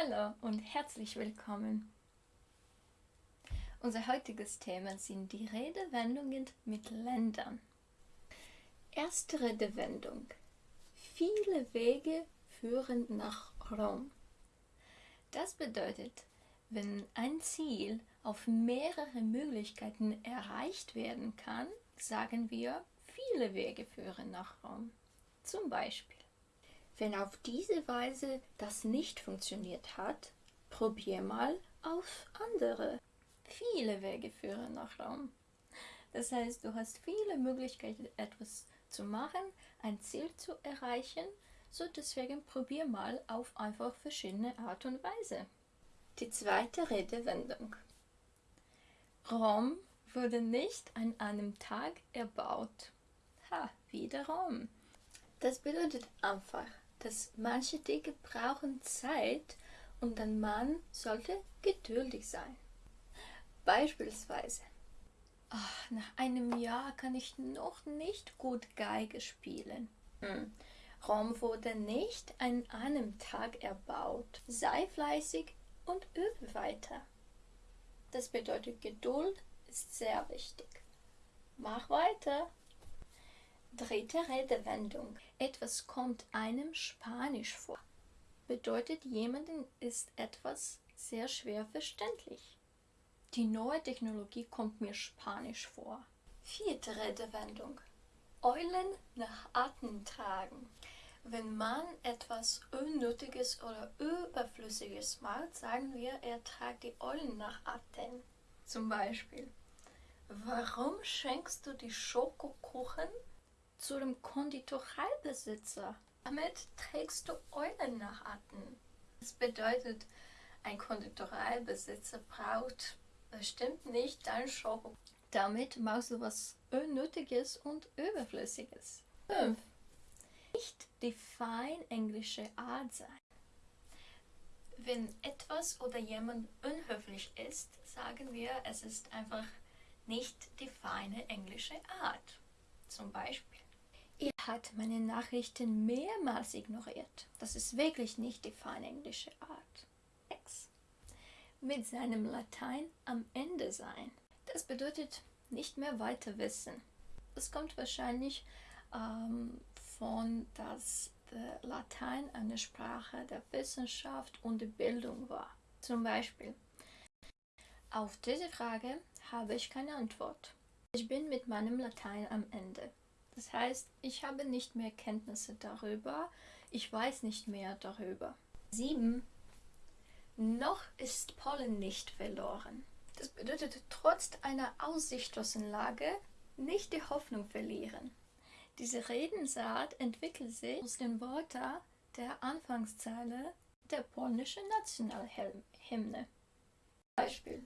Hallo und herzlich willkommen. Unser heutiges Thema sind die Redewendungen mit Ländern. Erste Redewendung. Viele Wege führen nach Rom. Das bedeutet, wenn ein Ziel auf mehrere Möglichkeiten erreicht werden kann, sagen wir, viele Wege führen nach Rom. Zum Beispiel, wenn auf diese Weise das nicht funktioniert hat, probier mal auf andere. Viele Wege führen nach Rom. Das heißt, du hast viele Möglichkeiten, etwas zu machen, ein Ziel zu erreichen, so deswegen probier mal auf einfach verschiedene Art und Weise. Die zweite Redewendung. Rom wurde nicht an einem Tag erbaut. Ha, wieder Rom. Das bedeutet einfach, dass manche Dinge brauchen Zeit und ein Mann sollte geduldig sein. Beispielsweise, ach, nach einem Jahr kann ich noch nicht gut Geige spielen. Hm. Rom wurde nicht an einem Tag erbaut. Sei fleißig und übe weiter. Das bedeutet, Geduld ist sehr wichtig. Mach weiter. Dritte Redewendung. Etwas kommt einem Spanisch vor. Bedeutet, jemandem ist etwas sehr schwer verständlich. Die neue Technologie kommt mir Spanisch vor. Vierte Redewendung. Eulen nach Atem tragen. Wenn man etwas Unnötiges oder Überflüssiges macht, sagen wir, er tragt die Eulen nach Atem. Zum Beispiel, warum schenkst du die Schokokuchen zu dem Konditoreibesitzer. Damit trägst du Eulen nach Atem. Das bedeutet, ein Konditoreibesitzer braucht bestimmt nicht dein Schoko. Damit machst du was Unnötiges und Überflüssiges. 5. Nicht die fein englische Art sein. Wenn etwas oder jemand unhöflich ist, sagen wir, es ist einfach nicht die feine englische Art. Zum Beispiel, hat meine Nachrichten mehrmals ignoriert. Das ist wirklich nicht die feine englische Art. 6. Mit seinem Latein am Ende sein. Das bedeutet nicht mehr weiter wissen. Das kommt wahrscheinlich ähm, von, dass Latein eine Sprache der Wissenschaft und der Bildung war. Zum Beispiel, auf diese Frage habe ich keine Antwort. Ich bin mit meinem Latein am Ende. Das heißt, ich habe nicht mehr Kenntnisse darüber, ich weiß nicht mehr darüber. 7. Noch ist Pollen nicht verloren. Das bedeutet, trotz einer aussichtslosen Lage nicht die Hoffnung verlieren. Diese Redensart entwickelt sich aus den Worten der Anfangszeile der polnischen Nationalhymne. Beispiel.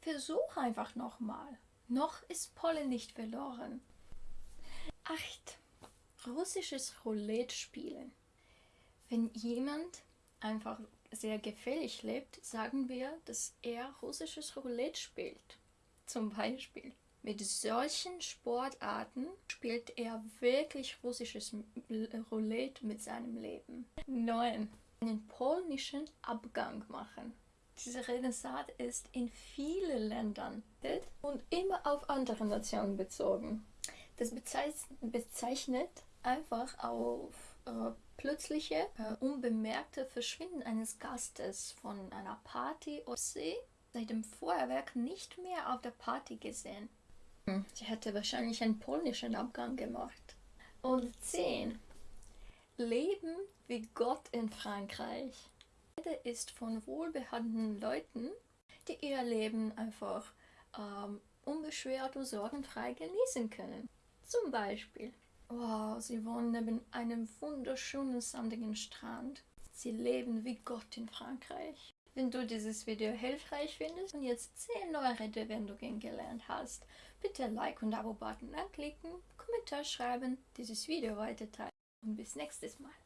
Versuch einfach nochmal. Noch ist Pollen nicht verloren. 8. Russisches Roulette spielen. Wenn jemand einfach sehr gefährlich lebt, sagen wir, dass er russisches Roulette spielt. Zum Beispiel. Mit solchen Sportarten spielt er wirklich russisches Roulette mit seinem Leben. 9. Einen polnischen Abgang machen. Diese Redensart ist in vielen Ländern und immer auf andere Nationen bezogen. Das bezeichnet einfach auf äh, plötzliche, äh, unbemerkte Verschwinden eines Gastes von einer Party oder sie seit dem Feuerwerk nicht mehr auf der Party gesehen. Hm. Sie hätte wahrscheinlich einen polnischen Abgang gemacht. Und 10. Leben wie Gott in Frankreich. Rede ist von wohlbehaltenen Leuten, die ihr Leben einfach ähm, unbeschwert und sorgenfrei genießen können. Zum Beispiel, wow, sie wohnen neben einem wunderschönen sandigen Strand. Sie leben wie Gott in Frankreich. Wenn du dieses Video hilfreich findest und jetzt 10 neue Redewendungen gelernt hast, bitte Like und Abo-Button anklicken, Kommentar schreiben, dieses Video weiterteilen und bis nächstes Mal.